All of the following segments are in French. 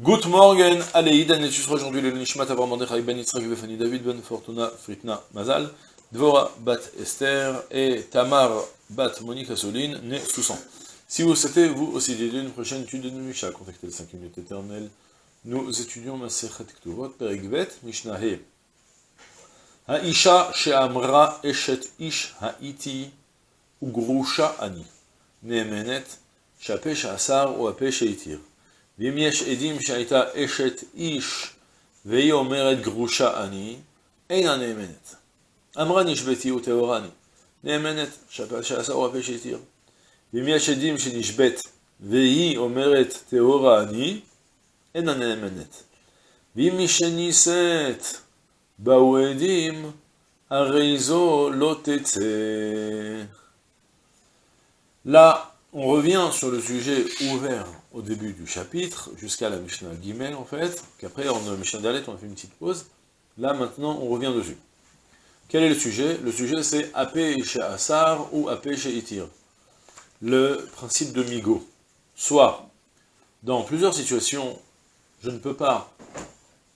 Good morning, Aleïd, enregistre aujourd'hui le Nishmat Avram Mordechai Ben Yitzhak Befani David Ben Fortuna Fritna Mazal, Dvora Bat Esther et Tamar Bat Monica Soline, né Soussan. Si vous souhaitez, vous aussi, dédier une prochaine étude de Misha, contactez les 5 minutes éternelles. Nous étudions Masechet Ktuvot, Perigvet, Mishnah He. Haisha she'amra eshet ish ha'iti ugrusha ani. Neemenet, she'ape she'asar ou ape she'itir. ואם יש עדים שהייתה אשת איש והיא אומרת גרושה אני, אינה נאמנת. אמרה נשבתי וטהורה אני, נאמנת, שעשה או הפה שהתיר. ואם יש עדים שנשבית והיא אומרת טהורה אני, אינה נאמנת. ואם מי שנישאת באו עדים, הרי זו לא תצא. Là, on revient sur le sujet ouvert au début du chapitre, jusqu'à la Mishnah Gimel en fait, qu'après en Mishnah Dalet on a fait une petite pause, là maintenant on revient dessus. Quel est le sujet? Le sujet c'est Apé chez Asar ou Apé chez Itir? Le principe de Migo. Soit, dans plusieurs situations, je ne peux pas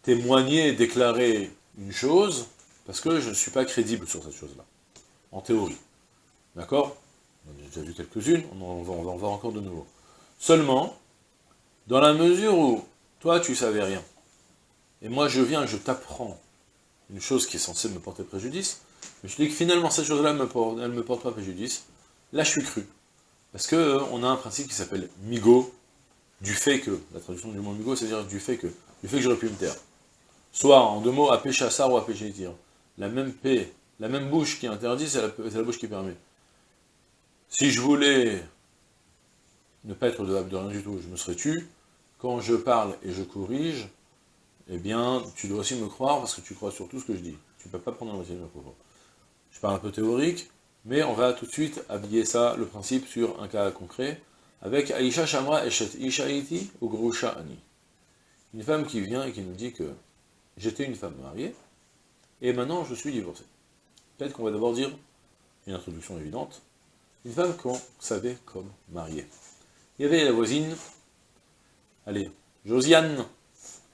témoigner, déclarer une chose, parce que je ne suis pas crédible sur cette chose-là, en théorie. D'accord? On a déjà vu quelques-unes, on, on, va en voir encore de nouveau. Seulement, dans la mesure où toi tu savais rien, et moi je viens, je t'apprends une chose qui est censée me porter préjudice, mais je dis que finalement cette chose-là, ne me porte pas préjudice, là je suis cru. Parce que euh, a un principe qui s'appelle migo, du fait que, la traduction du mot migo, c'est-à-dire du fait que, du fait que j'aurais pu me taire. Soit en deux mots, à péché ou à péché tir. La même paix, la même bouche qui interdit, c'est la bouche qui permet. Si je voulais ne pas être de rien du tout, je me serais tu. Quand je parle et je corrige, eh bien, tu dois aussi me croire parce que tu crois sur tout ce que je dis. Tu ne peux pas prendre un moitié de mes propos. Je parle un peu théorique, mais on va tout de suite habiller ça, le principe, sur un cas concret, avec Aisha Shamra Eshet Ishaiti ou Grusha Ani. Une femme qui vient et qui nous dit que j'étais une femme mariée, et maintenant je suis divorcée. Peut-être qu'on va d'abord dire, une introduction évidente, une femme qu'on savait comme mariée. Il y avait la voisine, allez, Josiane,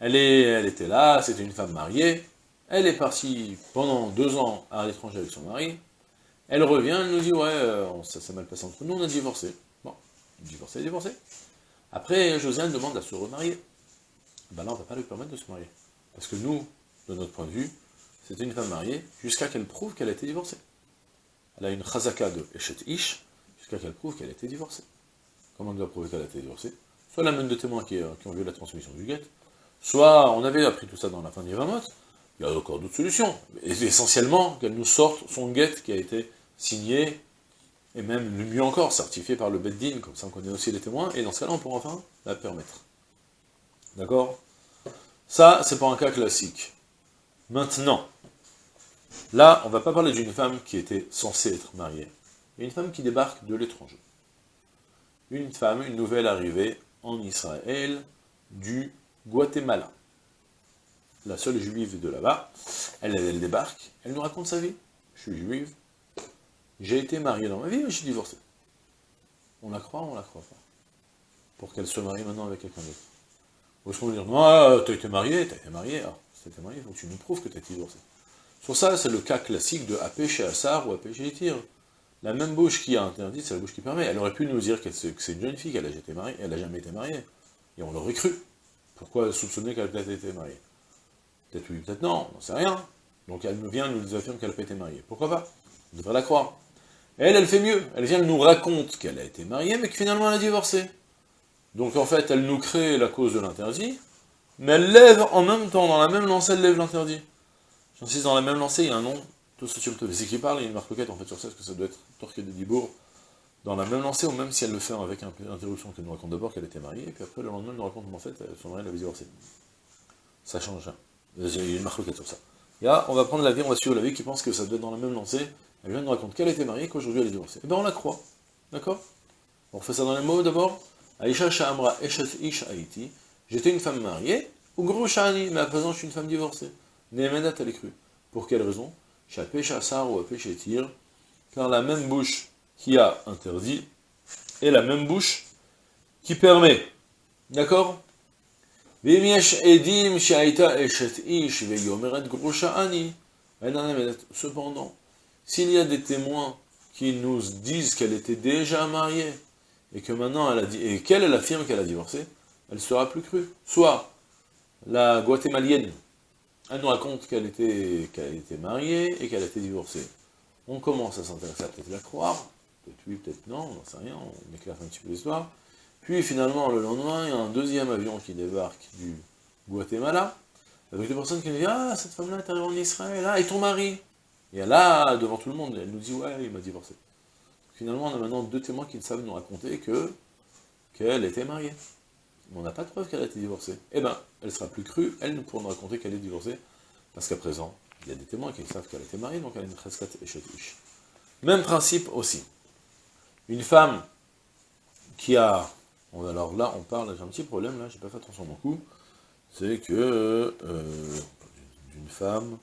elle, était là, c'était une femme mariée, elle est partie pendant deux ans à l'étranger avec son mari, elle revient, elle nous dit, ouais, ça s'est mal passé entre nous, on a divorcé. Bon, divorcé, divorcé. Après, Josiane demande à se remarier. Ben là, on ne va pas lui permettre de se marier. Parce que nous, de notre point de vue, c'était une femme mariée, jusqu'à qu'elle prouve qu'elle a été divorcée. Elle a une chazaka de Eshet Ish, jusqu'à qu'elle prouve qu'elle a été divorcée. Comment on doit prouver qu'elle a été divorcée Soit la main de témoins qui, qui, ont vu la transmission du guet, soit on avait appris tout ça dans la fin d'Ivamot, il y a encore d'autres solutions. Essentiellement, qu'elle nous sorte son guet qui a été signé, et même mieux encore, certifié par le Beddin, comme ça on connaît aussi les témoins, et dans ce cas-là, on pourra enfin la permettre. D'accord? Ça, c'est pas un cas classique. Maintenant, là, on va pas parler d'une femme qui était censée être mariée, mais une femme qui débarque de l'étranger une femme, une nouvelle arrivée en Israël du Guatemala. La seule juive de là-bas, elle, débarque, elle nous raconte sa vie. Je suis juive, j'ai été mariée dans ma vie, mais je suis divorcée. On la croit ou on la croit pas? Pour qu'elle se marie maintenant avec quelqu'un d'autre. Ou est-ce qu'on dire, non, t'as été mariée, t'as été mariée, alors, si été mariée, il faut que tu nous prouves que t'as été divorcée. Sur ça, c'est le cas classique de AP chez Assar ou AP chez Etir. La même bouche qui a interdit, c'est la bouche qui permet. Elle aurait pu nous dire que c'est une jeune fille, qu'elle a, n'a jamais été mariée. Et on l'aurait cru. Pourquoi soupçonner qu'elle a peut-être été mariée? Peut-être oui, peut-être non, on n'en sait rien. Donc elle nous vient, nous affirme qu'elle pas été mariée. Pourquoi pas? On devrait la croire. elle, elle fait mieux. Elle vient, elle nous raconte qu'elle a été mariée, mais que finalement elle a divorcé. Donc en fait, elle nous crée la cause de l'interdit, mais elle lève en même temps, dans la même lancée, elle lève l'interdit. J'insiste, dans la même lancée, il y a un nom tout ce qui parle, il y a une marque en fait sur ça, est-ce que ça doit être Torquet de Dibourg, dans la même lancée, ou même si elle le fait avec une interruption, qu'elle nous raconte d'abord qu'elle était mariée, et puis après le lendemain, elle nous raconte qu'en fait, son mari l'avait divorcée. Ça change, hein. il y a une marque sur ça. Là, on va prendre la vie, on va suivre la vie qui pense que ça doit être dans la même lancée, elle vient nous raconter qu'elle était mariée, qu'aujourd'hui elle est divorcée. Et bien on la croit, d'accord? On fait ça dans les mots d'abord. Aïcha Sha'amra Eshet Ish Haïti, j'étais une femme mariée, ou gros Sha'ani, mais à présent je suis une femme divorcée. Nehemedat, elle est crue. Pour quelle raison? Ou car la même bouche qui a interdit est la même bouche qui permet. D'accord? Cependant, s'il y a des témoins qui nous disent qu'elle était déjà mariée, et que maintenant elle et qu'elle affirme qu'elle a divorcé, elle sera plus crue. Soit la guatémalienne, elle nous raconte qu'elle était, était mariée et qu'elle été divorcée. On commence à s'intéresser à peut-être la croire, peut-être oui, peut-être non, on n'en sait rien, on éclaire un petit peu l'histoire. Puis finalement, le lendemain, il y a un deuxième avion qui débarque du Guatemala, avec des personnes qui nous disent « Ah, cette femme-là est arrivée en Israël, ah, et ton mari ?» Et là, devant tout le monde, elle nous dit « Ouais, il m'a divorcé. » Finalement, on a maintenant deux témoins qui savent nous raconter que qu'elle était mariée. Mais on n'a pas de preuve qu'elle a été divorcée. Eh bien, elle sera plus crue, elle nous pourra nous raconter qu'elle est divorcée, parce qu'à présent, il y a des témoins qui savent qu'elle était mariée, donc elle a une cheskat et Même principe aussi. Une femme qui a... Alors là, on parle, j'ai un petit problème, là, j'ai pas fait attention beaucoup, c'est que euh, d'une femme,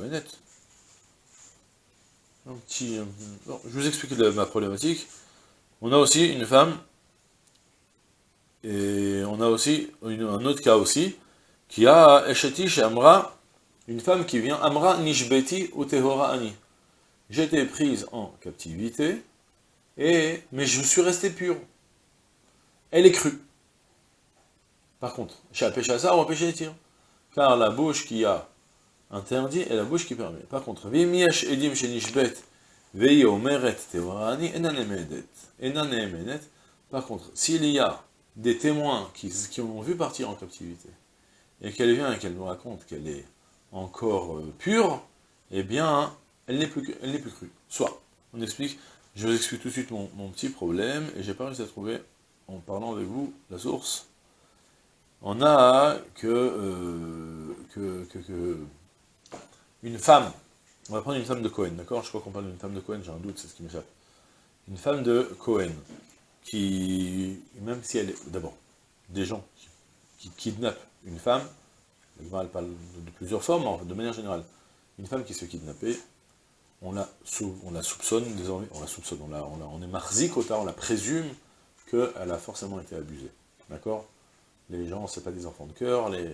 une nette. Un petit... je vous explique ma problématique. On a aussi une femme, et on a aussi un autre cas aussi, qui a Eshetish Amra, une femme qui vient, Amra Nishbeti ou Ani. J'étais prise en captivité, et, mais je suis resté pure. Elle est crue. Par contre, chez ça, on péché tirs. Car la bouche qui a interdit est la bouche qui permet. Par contre, Vimiesh Edim Shenishbet, Vei Omeret. Par contre, s'il y a des témoins qui, qui ont vu partir en captivité, et qu'elle vient et qu'elle nous raconte qu'elle est encore euh, pure, eh bien, elle n'est plus, plus crue. Soit, on explique, je vous explique tout de suite mon, petit problème, et j'ai pas réussi à trouver, en parlant avec vous, la source. On a euh, que, que, que, une femme, on va prendre une femme de Cohen, d'accord? Je crois qu'on parle d'une femme de Cohen, j'ai un doute, c'est ce qui m'échappe. Une femme de Cohen, qui, même si elle est, d'abord, des gens qui, kidnappent une femme, elle parle de, plusieurs formes, de manière générale, une femme qui se fait kidnapper, on la, on la soupçonne désormais, on la soupçonne, on, la, on, est marzik on la présume qu'elle a forcément été abusée. D'accord? Les gens, c'est pas des enfants de cœur, les,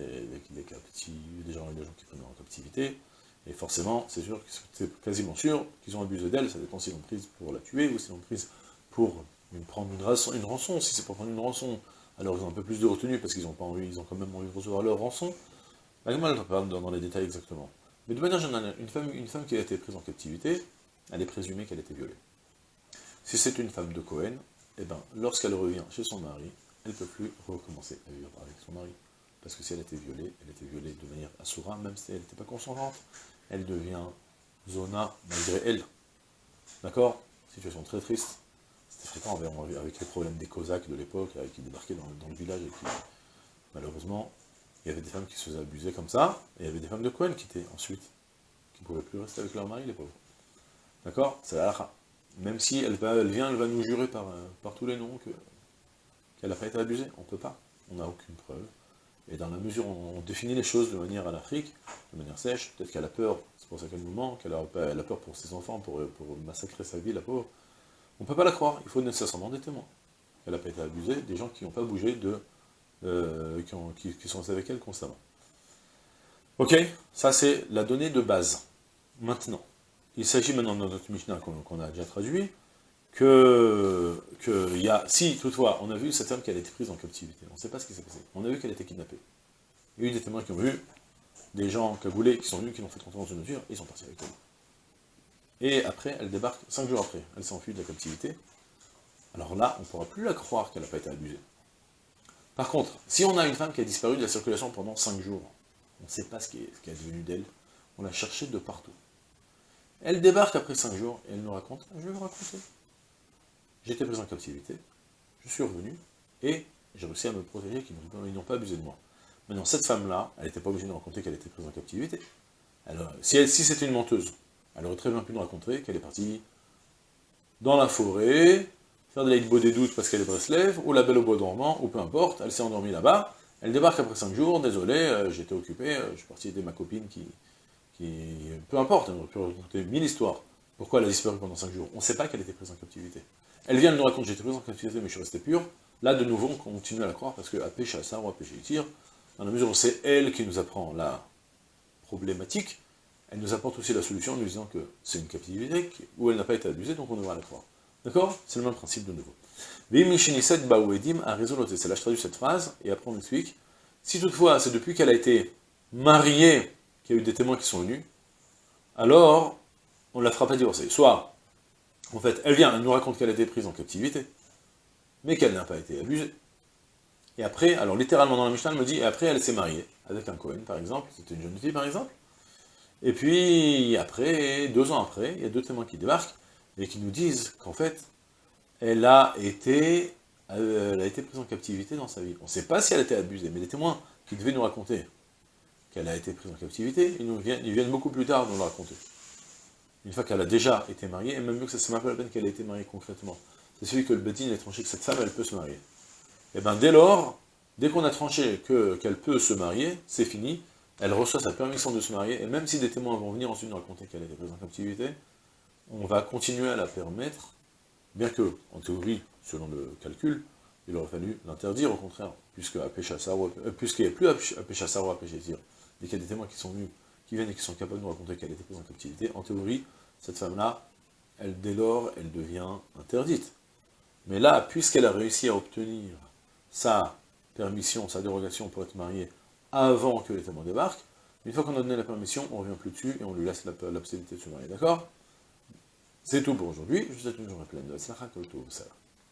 les, captifs, des gens, gens qui prennent en captivité, et forcément, c'est sûr, c'est quasiment sûr qu'ils ont abusé d'elle, ça dépend s'ils l'ont prise pour la tuer, ou s'ils l'ont prise pour prendre une rançon, une rançon, si c'est pour prendre une rançon, alors ils ont un peu plus de retenue, parce qu'ils ont pas envie, ils ont quand même envie de recevoir leur rançon. La ne pas dans les détails exactement. Mais de manière générale, une femme, qui a été prise en captivité, elle est présumée qu'elle a été violée. Si c'est une femme de Cohen, eh ben, lorsqu'elle revient chez son mari, elle ne peut plus recommencer à vivre avec son mari. Parce que si elle a été violée, elle a été violée de manière assoura, même si elle n'était pas consentante, elle devient zona malgré elle. D'accord? Situation très triste. Fréquent avec les problèmes des Cosaques de l'époque, qui débarquaient dans, le village et malheureusement, il y avait des femmes qui se faisaient abuser comme ça, et il y avait des femmes de Cohen qui étaient ensuite, qui ne pouvaient plus rester avec leur mari, les pauvres. D'accord? C'est la Même si elle, elle vient, elle va nous jurer par, tous les noms qu'elle n'a pas été abusée. On ne peut pas. On n'a aucune preuve. Et dans la mesure où on définit les choses de manière à l'Afrique, de manière sèche, peut-être qu'elle a peur, c'est pour ça qu'elle nous ment, qu'elle a, a, peur pour ses enfants, pour, pour massacrer sa vie, la pauvre, on ne peut pas la croire, il faut nécessairement des témoins. Elle n'a pas été abusée, des gens qui n'ont pas bougé, de, euh, qui, sont avec elle constamment. Ok Ça c'est la donnée de base. Maintenant, il s'agit maintenant dans notre Mishnah qu'on a déjà traduit, que, que y a, si toutefois on a vu cette femme qui a été prise en captivité, on ne sait pas ce qui s'est passé, on a vu qu'elle a été kidnappée. Il y a eu des témoins qui ont vu des gens cagoulés qui sont venus, qui l'ont fait rentrer dans une voiture, et ils sont partis avec elle. Et après, elle débarque, cinq jours après, elle s'enfuit de la captivité. Alors là, on ne pourra plus la croire qu'elle n'a pas été abusée. Par contre, si on a une femme qui a disparu de la circulation pendant cinq jours, on ne sait pas ce qui est, est devenu d'elle, on l'a cherchée de partout. Elle débarque après cinq jours, et elle nous raconte, je vais vous raconter. J'étais prise en captivité, je suis revenu, et j'ai réussi à me protéger, qu'ils n'ont pas abusé de moi. Maintenant, cette femme-là, elle n'était pas obligée de raconter qu'elle était prise en captivité. Alors, si, si c'était une menteuse, elle aurait très bien pu nous raconter qu'elle est partie dans la forêt, faire de l'aide des doutes parce qu'elle est Breslev, ou la belle au bois dormant, ou peu importe, elle s'est endormie là-bas, elle débarque après 5 jours, désolé, euh, j'étais occupé, euh, je suis parti aider ma copine qui. Peu importe, elle aurait pu raconter mille histoires. Pourquoi elle a disparu pendant 5 jours? On ne sait pas qu'elle était prise en captivité. Elle vient de nous raconter, j'étais prise en captivité, mais je suis resté pur. Là, de nouveau, on continue à la croire, parce que à à ça, ou à péché tire, dans la mesure où c'est elle qui nous apprend la problématique, elle nous apporte aussi la solution en nous disant que c'est une captivité où elle n'a pas été abusée, donc on devra la croire. D'accord? C'est le même principe de nouveau. C'est là je traduis cette phrase, et après on explique. Si toutefois, c'est depuis qu'elle a été mariée qu'il y a eu des témoins qui sont venus, alors on ne la fera pas divorcer. Soit, en fait, elle vient, elle nous raconte qu'elle a été prise en captivité, mais qu'elle n'a pas été abusée. Et après, alors littéralement dans la Mishnah, elle me dit, et après elle s'est mariée, avec un Cohen par exemple, c'était une jeune fille par exemple, et puis après, deux ans après, il y a deux témoins qui débarquent, et qui nous disent qu'en fait, elle a été, euh, elle a été prise en captivité dans sa vie. On ne sait pas si elle a été abusée, mais les témoins qui devaient nous raconter qu'elle a été prise en captivité, ils, viennent, beaucoup plus tard nous le raconter. Une fois qu'elle a déjà été mariée, et même mieux que ça, c'est même pas la peine qu'elle ait été mariée concrètement. C'est celui que le Bédine a tranché que cette femme, elle peut se marier. Et eh bien dès lors, dès qu'on a tranché qu'elle peut se marier, c'est fini, elle reçoit sa permission de se marier, et même si des témoins vont venir ensuite nous raconter qu'elle été prise en captivité, on va continuer à la permettre, bien que, en théorie, selon le calcul, il aurait fallu l'interdire, au contraire, puisque euh, puisqu'il n'y a plus à Péchassar ou à Péchassir, dès qu'il y a des témoins qui sont venus, qui viennent et qui sont capables de nous raconter qu'elle été prise en captivité, en théorie, cette femme-là, elle, dès lors, elle devient interdite. Mais là, puisqu'elle a réussi à obtenir sa permission, sa dérogation pour être mariée avant que les témoins débarquent, une fois qu'on a donné la permission, on revient plus dessus et on lui laisse la, possibilité de se marier, d'accord? C'est tout pour aujourd'hui, je vous souhaite une journée pleine de ça.